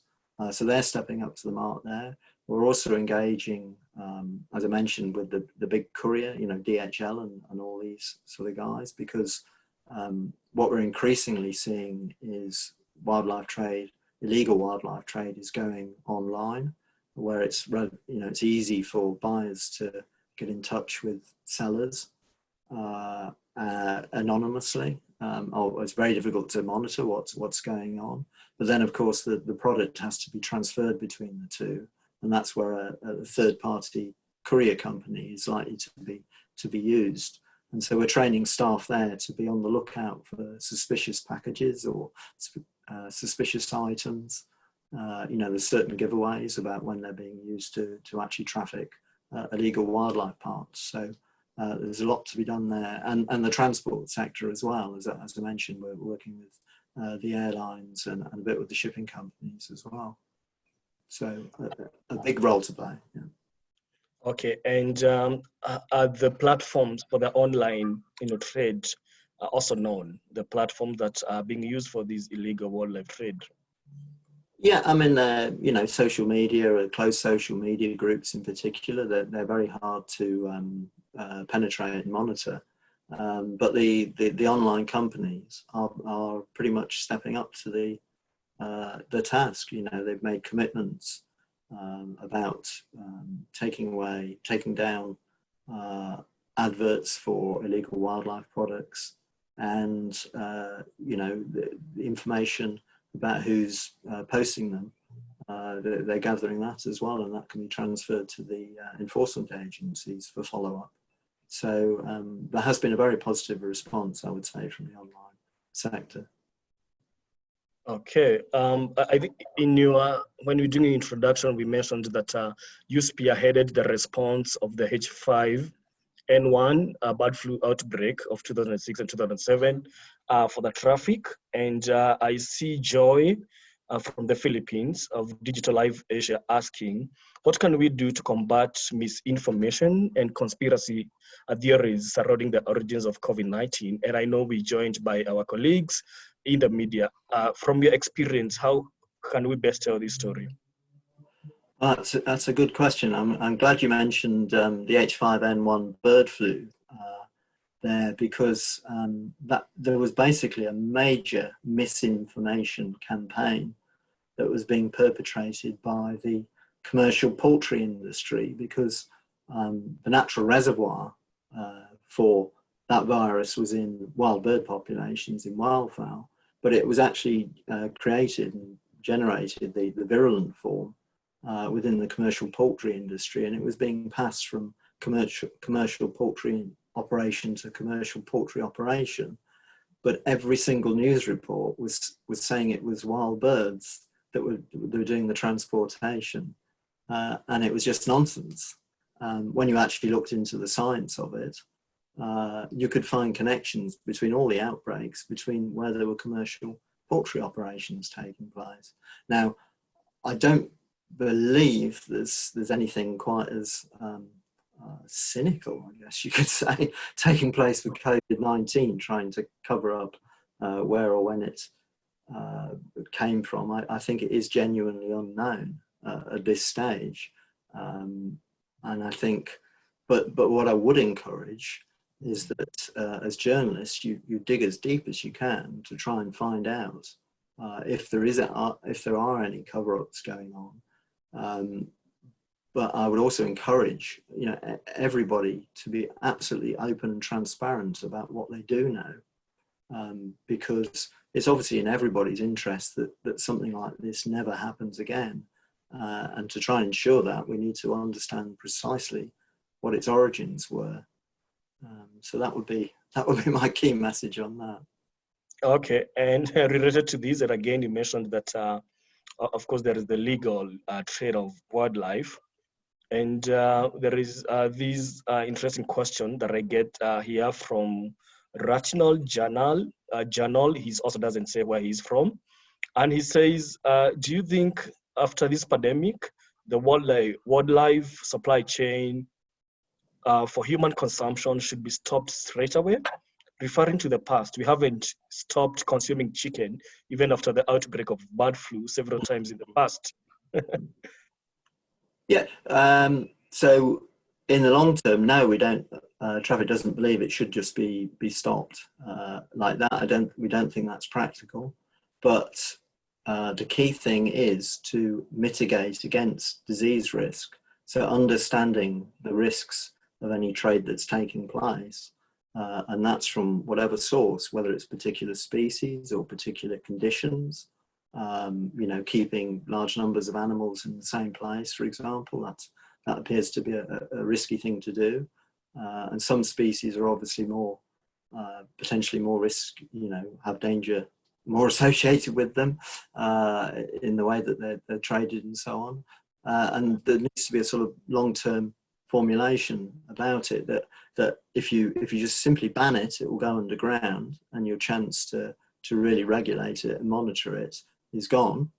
so they're stepping up to the mark there. We're also engaging, um, as I mentioned, with the, the big courier, you know, DHL and, and all these sort of guys, because um, what we're increasingly seeing is wildlife trade, illegal wildlife trade is going online, where it's, you know, it's easy for buyers to get in touch with sellers uh, uh, anonymously. Um, oh, it's very difficult to monitor what's, what's going on. But then, of course, the, the product has to be transferred between the two and that's where a, a third party courier company is likely to be to be used. And so we're training staff there to be on the lookout for suspicious packages or uh, suspicious items. Uh, you know, there's certain giveaways about when they're being used to, to actually traffic uh, illegal wildlife parts. So uh, there's a lot to be done there. And, and the transport sector as well, as, as I mentioned, we're working with uh, the airlines and, and a bit with the shipping companies as well. So a, a big role to play. Yeah. Okay, and um, are the platforms for the online, you know, trade are also known? The platforms that are being used for these illegal wildlife trade. Yeah, I mean, uh, you know, social media, or closed social media groups in particular, they're, they're very hard to um, uh, penetrate and monitor. Um, but the, the, the, online companies are, are pretty much stepping up to the uh, the task. You know, they've made commitments um, about um, taking away, taking down uh, adverts for illegal wildlife products and, uh, you know, the, information about who's uh, posting them. Uh, they're, gathering that as well, and that can be transferred to the uh, enforcement agencies for follow-up. So um, there has been a very positive response, I would say, from the online sector. Okay, um, I think in your when we doing the introduction, we mentioned that uh, you spearheaded the response of the H5N1 uh, bird flu outbreak of 2006 and 2007 uh, for the TRAFFIC, and uh, I see Joy uh, from the Philippines of Digital Life Asia asking, what can we do to combat misinformation and conspiracy theories surrounding the origins of COVID-19? And I know we're joined by our colleagues in the media. Uh, from your experience, how can we best tell this story? that's, a, that's a good question. I'm, I'm glad you mentioned um, the H5N1 bird flu. There because um, that there was basically a major misinformation campaign that was being perpetrated by the commercial poultry industry because um, the natural reservoir uh, for that virus was in wild bird populations in wildfowl, but it was actually uh, created and generated the, the virulent form uh, within the commercial poultry industry, and it was being passed from commercial commercial poultry operation to commercial poultry operation. But every single news report was was saying it was wild birds that were, that were doing the transportation, uh, and it was just nonsense. Um, when you actually looked into the science of it, uh, you could find connections between all the outbreaks, between where there were commercial poultry operations taking place. Now, I don't believe there's there's anything quite as um, uh, cynical, I guess you could say, taking place with COVID-19, trying to cover up uh, where or when it uh, came from. I, I, think it is genuinely unknown uh, at this stage. Um, and I think, but, but what I would encourage is that uh, as journalists, you, you dig as deep as you can to try and find out if there is a, if there are any cover-ups going on. Um, but I would also encourage you know everybody to be absolutely open and transparent about what they do know, um, because it's obviously in everybody's interest that that something like this never happens again, uh, and to try and ensure that we need to understand precisely what its origins were. Um, so that would be that would be my key message on that. Okay, and related to this, and again, you mentioned that. Uh, of course, there is the legal uh, trade of wildlife. And uh, there is uh, this uh, interesting question that I get here from Rational Journal. Uh, Journal, he also doesn't say where he's from. And he says, do you think after this pandemic, the wildlife, wildlife supply chain uh, for human consumption should be stopped straight away? Referring to the past, we haven't stopped consuming chicken even after the outbreak of bird flu several times in the past. Yeah. Um, so in the long term, no, we don't. Uh, traffic doesn't believe it should just be be stopped uh, like that. I don't. We don't think that's practical. But uh, the key thing is to mitigate against disease risk. So understanding the risks of any trade that's taking place. Uh, and that's from whatever source, whether it's particular species or particular conditions, um, you know, keeping large numbers of animals in the same place, for example, that's, that appears to be a, a risky thing to do. Uh, and some species are obviously more, uh, potentially more risk, you know, have danger more associated with them uh, in the way that they're, they're traded and so on. Uh, and there needs to be a sort of long-term formulation about it that that if you if you just simply ban it, it will go underground, and your chance to to really regulate it and monitor it is gone.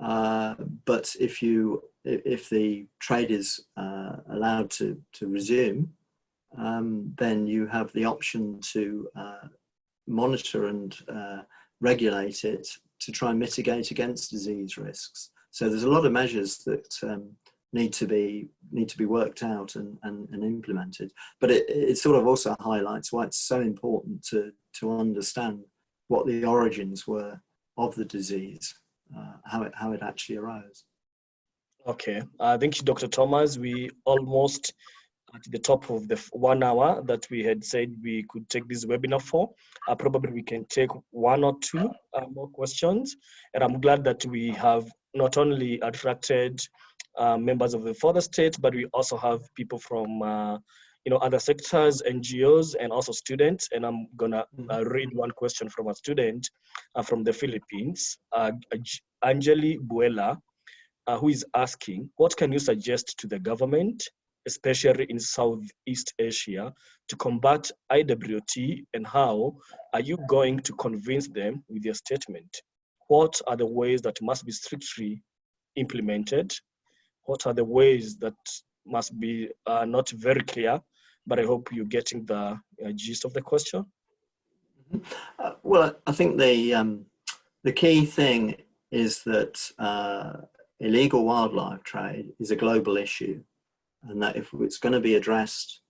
Uh, but if you if the trade is uh, allowed to to resume, um, then you have the option to uh, monitor and uh, regulate it to try and mitigate against disease risks. So there's a lot of measures that um, need to be need to be worked out and, and, and implemented. But it, it sort of also highlights why it's so important to to understand what the origins were of the disease, uh, how, it, how it actually arose. Okay, uh, thank you, Dr. Thomas. We almost at the top of the one hour that we had said we could take this webinar for. Uh, probably we can take one or two uh, more questions. And I'm glad that we have not only attracted uh, members of the fourth estate, but we also have people from uh, you know, other sectors, NGOs, and also students. And I'm gonna mm-hmm. uh, read one question from a student uh, from the Philippines, uh, Angeli Buela, uh, who is asking, what can you suggest to the government, especially in Southeast Asia, to combat IWT and how are you going to convince them with your statement? What are the ways that must be strictly implemented? What are the ways that must be uh, not very clear but I hope you're getting the uh, gist of the question. Mm-hmm. Uh, well, I think the um, the key thing is that uh, illegal wildlife trade is a global issue, and that if it's going to be addressed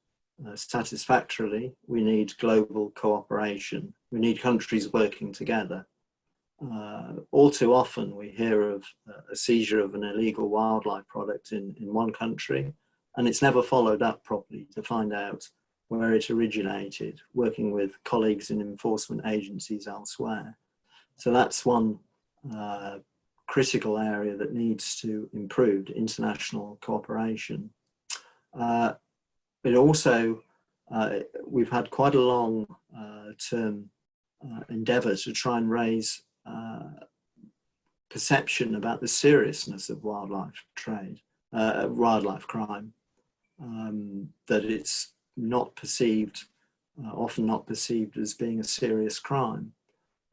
uh, satisfactorily, we need global cooperation. We need countries working together. Uh, all too often we hear of a seizure of an illegal wildlife product in, in one country and it's never followed up properly to find out where it originated, working with colleagues in enforcement agencies elsewhere. So that's one uh, critical area that needs to improve, international cooperation. Uh, it also, uh, we've had quite a long uh, term uh, endeavour to try and raise uh, perception about the seriousness of wildlife trade, wildlife crime, um, that it's not perceived, often not perceived as being a serious crime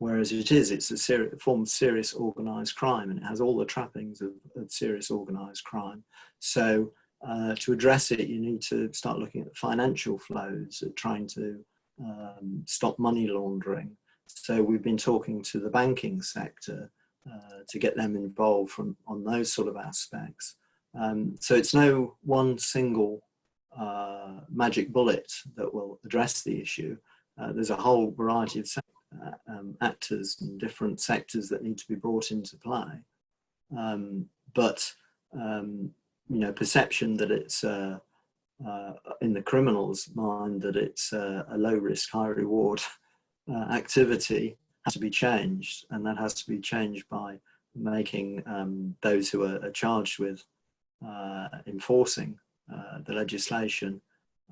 whereas it is, it's a form of serious organized crime and it has all the trappings of, of serious organized crime. So uh, to address it, you need to start looking at financial flows, at trying to um, stop money laundering. So we've been talking to the banking sector uh, to get them involved from, on those sort of aspects. Um, so it's no one single uh, magic bullet that will address the issue. Uh, there's a whole variety of uh, um, actors and different sectors that need to be brought into play. Um, but, um, you know, perception that it's uh, uh, in the criminal's mind that it's a low risk, high reward uh, activity has to be changed. And that has to be changed by making um, those who are, are charged with uh, enforcing uh, the legislation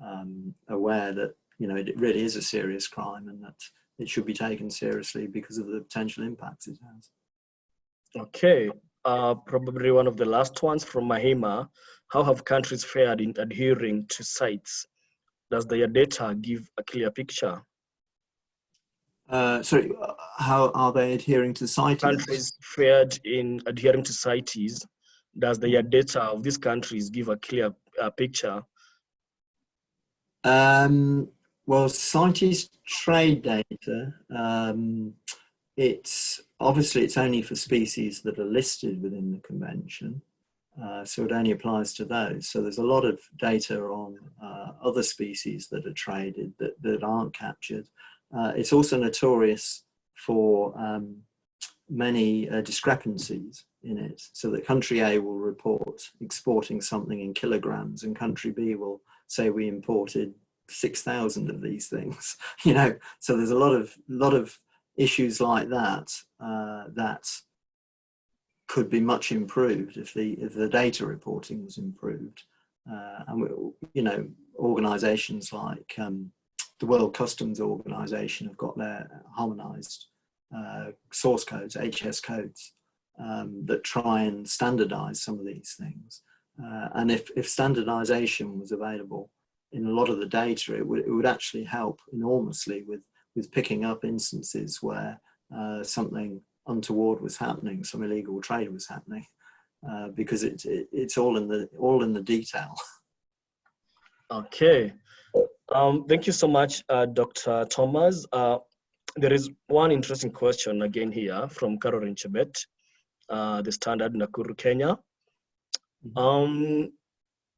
um, aware that, you know, it really is a serious crime and that it should be taken seriously because of the potential impacts it has. Okay, uh, probably one of the last ones from Mahima. How have countries fared in adhering to CITES? Does their data give a clear picture? Uh, sorry, uh, how are they adhering to CITES? Countries fared in adhering to CITES. Does the data of these countries give a clear uh, picture? Um, well, CITES trade data, um, it's obviously it's only for species that are listed within the convention. Uh, so it only applies to those. So there's a lot of data on uh, other species that are traded that, that aren't captured. Uh, it's also notorious for um, many uh, discrepancies in it. So that country A will report exporting something in kilograms and country B will say we imported 6,000 of these things, you know, so there's a lot of, lot of issues like that, uh, that could be much improved if the, if the data reporting was improved. Uh, and, we, you know, organizations like um, the World Customs Organization have got their harmonized uh, source codes, HS codes, um, that try and standardize some of these things. Uh, and if, if standardization was available in a lot of the data, it would, it would actually help enormously with, with picking up instances where uh, something untoward was happening, some illegal trade was happening, uh, because it, it, it's all in the all in the detail. Okay, um, thank you so much, uh, Dr. Thomas. Uh, there is one interesting question again here from Caroline Chebet, uh, the Standard Nakuru, Kenya. Mm -hmm. Um,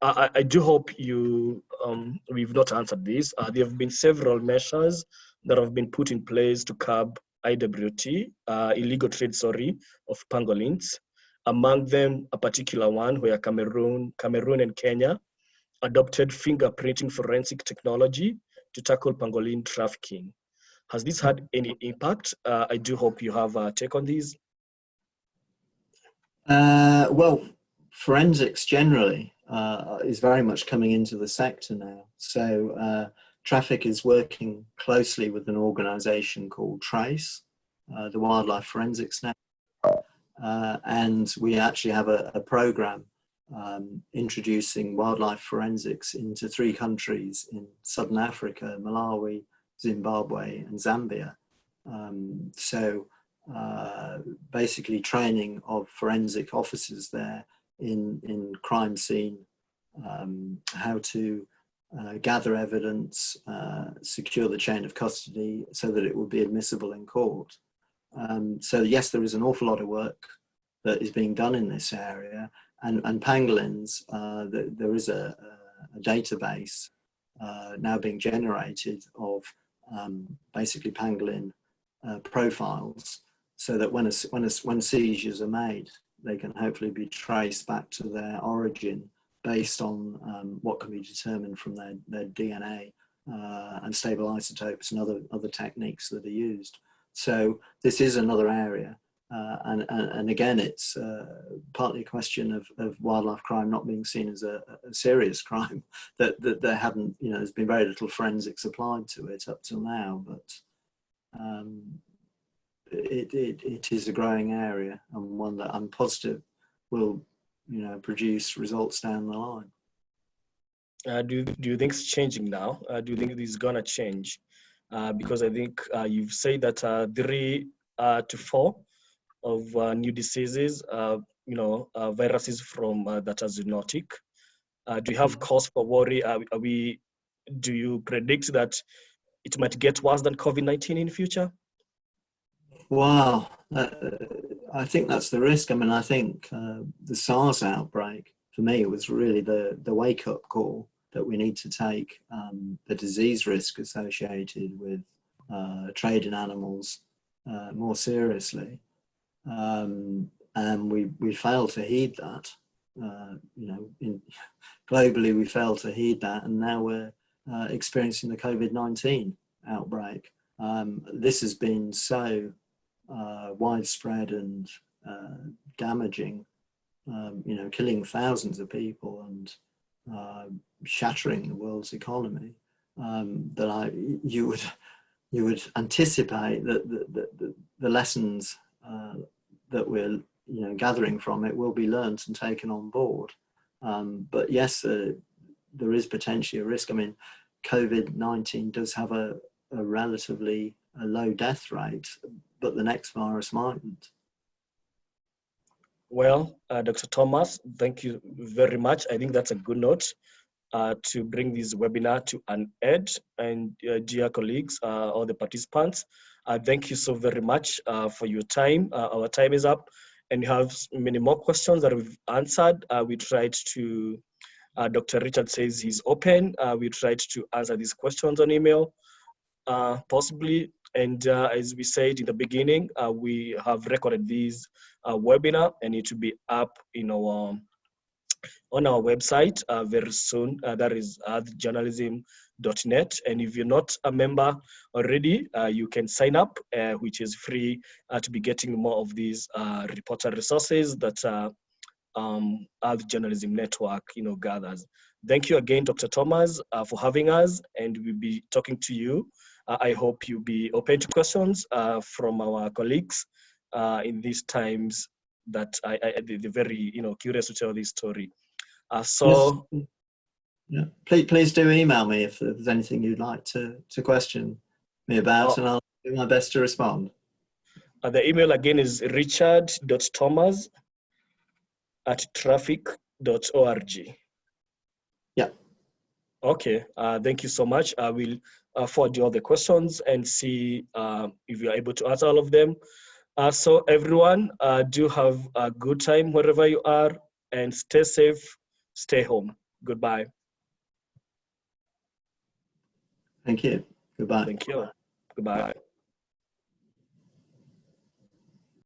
I, I do hope you, um, we've not answered this. Uh, there have been several measures that have been put in place to curb IWT, uh, illegal trade, sorry, of pangolins. Among them, a particular one where Cameroon, Cameroon and Kenya adopted fingerprinting forensic technology to tackle pangolin trafficking. Has this had any impact? Uh, I do hope you have a take on these. Uh, well, forensics generally uh, is very much coming into the sector now. So uh, Traffic is working closely with an organization called TRACE, uh, the Wildlife Forensics Network. Uh, and we actually have a, a program um, introducing wildlife forensics into three countries in Southern Africa, Malawi, Zimbabwe and Zambia. Um, so uh, basically training of forensic officers there in, in crime scene, um, how to uh, gather evidence, uh, secure the chain of custody so that it will be admissible in court. Um, so yes, there is an awful lot of work that is being done in this area and, and pangolins, uh, the, there is a, a, database uh, now being generated of um, basically pangolin uh, profiles so that when, a, when, a, when seizures are made, they can hopefully be traced back to their origin based on um, what can be determined from their, their DNA uh, and stable isotopes and other, other techniques that are used. So this is another area. Uh, and, and, and, again, it's uh, partly a question of, of wildlife crime not being seen as a, a, serious crime, that, that there haven't, you know, there's been very little forensics applied to it up till now, but um, it, it, it is a growing area and one that I'm positive will, you know, produce results down the line. Uh, do, do you think it's changing now? Uh, do you think it's gonna change? Uh, because I think uh, you've said that uh, three uh, to four of new diseases, you know, viruses from that are zoonotic. do you have Mm-hmm. cause for worry? Are, are we, do you predict that it might get worse than COVID-19 in future? Wow, uh, I think that's the risk. I mean, I think uh, the SARS outbreak for me was really the the wake up call that we need to take um, the disease risk associated with uh, trade in animals uh, more seriously, um, and we we fail to heed that. Uh, you know, in, globally we fail to heed that, and now we're uh, experiencing the COVID nineteen outbreak. Um, this has been so uh, widespread and uh, damaging, um, you know, killing thousands of people and uh, shattering the world's economy, um, that I you would you would anticipate that the, the, the, lessons uh, that we're you know gathering from it will be learnt and taken on board. Um, but yes, there is potentially a risk. I mean, COVID-19 does have a, a relatively a low death rate, but the next virus mightn't. Well, uh, Dr. Thomas, thank you very much. I think that's a good note uh, to bring this webinar to an end. And uh, dear colleagues, uh, all the participants, uh, thank you so very much uh, for your time. our time is up and you have many more questions that we've answered. we tried to, Dr. Richard says he's open. we tried to answer these questions on email. possibly and uh, as we said in the beginning, uh, we have recorded this uh, webinar and it will be up in our, um, on our website very soon. that is earthjournalism.net. And if you're not a member already, you can sign up, which is free to be getting more of these reporter resources that um, Earth Journalism Network, you know, gathers. Thank you again, Dr. Thomas, uh, for having us, and we'll be talking to you uh, I hope you'll be open to questions uh, from our colleagues uh, in these times that I, I they're very you know curious to tell this story. so. Yes. Yeah, please, please do email me if there's anything you'd like to, to question me about, oh. and I'll do my best to respond. Uh, the email again is richard.thomas at traffic.org. Yeah. Okay, uh, thank you so much. I will uh, forward you all the questions and see uh, if you're able to answer all of them. Uh, so everyone, uh, do have a good time wherever you are and stay safe, stay home. Goodbye. Thank you. Goodbye. Thank you. Goodbye.